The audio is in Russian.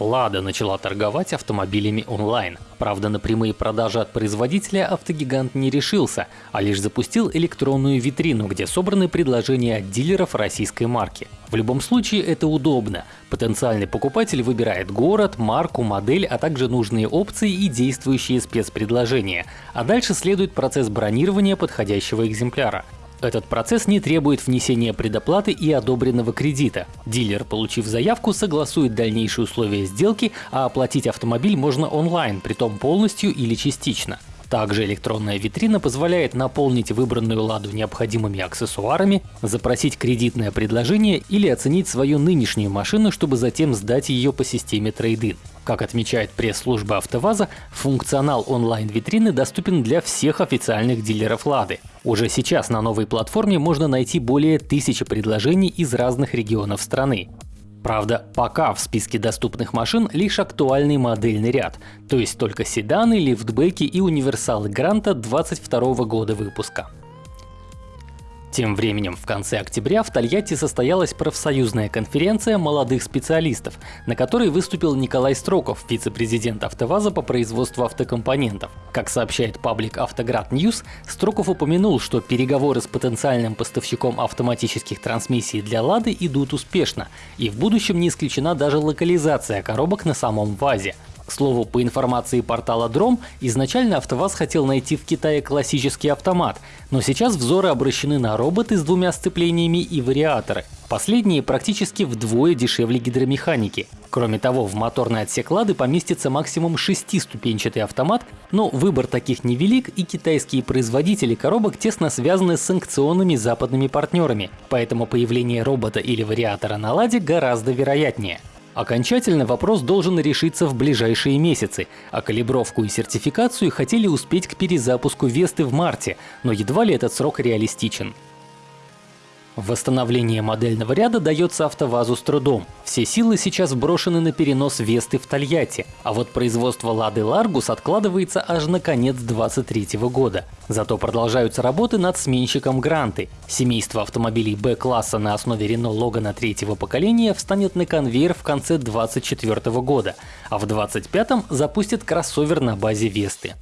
Лада начала торговать автомобилями онлайн. Правда, на прямые продажи от производителя автогигант не решился, а лишь запустил электронную витрину, где собраны предложения от дилеров российской марки. В любом случае это удобно. Потенциальный покупатель выбирает город, марку, модель, а также нужные опции и действующие спецпредложения. А дальше следует процесс бронирования подходящего экземпляра. Этот процесс не требует внесения предоплаты и одобренного кредита. Дилер, получив заявку, согласует дальнейшие условия сделки, а оплатить автомобиль можно онлайн, притом полностью или частично. Также электронная витрина позволяет наполнить выбранную ладу необходимыми аксессуарами, запросить кредитное предложение или оценить свою нынешнюю машину, чтобы затем сдать ее по системе трейдин. Как отмечает пресс-служба АвтоВАЗа, функционал онлайн-витрины доступен для всех официальных дилеров «Лады». Уже сейчас на новой платформе можно найти более тысячи предложений из разных регионов страны. Правда, пока в списке доступных машин лишь актуальный модельный ряд, то есть только седаны, лифтбеки и универсалы Гранта 22 года выпуска. Тем временем в конце октября в Тольятти состоялась профсоюзная конференция молодых специалистов, на которой выступил Николай Строков, вице-президент АвтоВАЗа по производству автокомпонентов. Как сообщает паблик Автоград News, Строков упомянул, что переговоры с потенциальным поставщиком автоматических трансмиссий для Лады идут успешно, и в будущем не исключена даже локализация коробок на самом ВАЗе. К слову, по информации портала Дром, изначально АвтоВАЗ хотел найти в Китае классический автомат, но сейчас взоры обращены на роботы с двумя сцеплениями и вариаторы. Последние практически вдвое дешевле гидромеханики. Кроме того, в моторный отсек Лады поместится максимум шестиступенчатый автомат, но выбор таких невелик и китайские производители коробок тесно связаны с санкционными западными партнерами, поэтому появление робота или вариатора на Ладе гораздо вероятнее. Окончательно вопрос должен решиться в ближайшие месяцы, а калибровку и сертификацию хотели успеть к перезапуску Весты в марте, но едва ли этот срок реалистичен. Восстановление модельного ряда дается АвтоВАЗу с трудом. Все силы сейчас брошены на перенос Весты в Тольятти, а вот производство Лады Ларгус откладывается аж на конец 2023 года. Зато продолжаются работы над сменщиком Гранты. Семейство автомобилей Б-класса на основе Renault Logan третьего поколения встанет на конвейер в конце 2024 года, а в 2025 запустит кроссовер на базе Весты.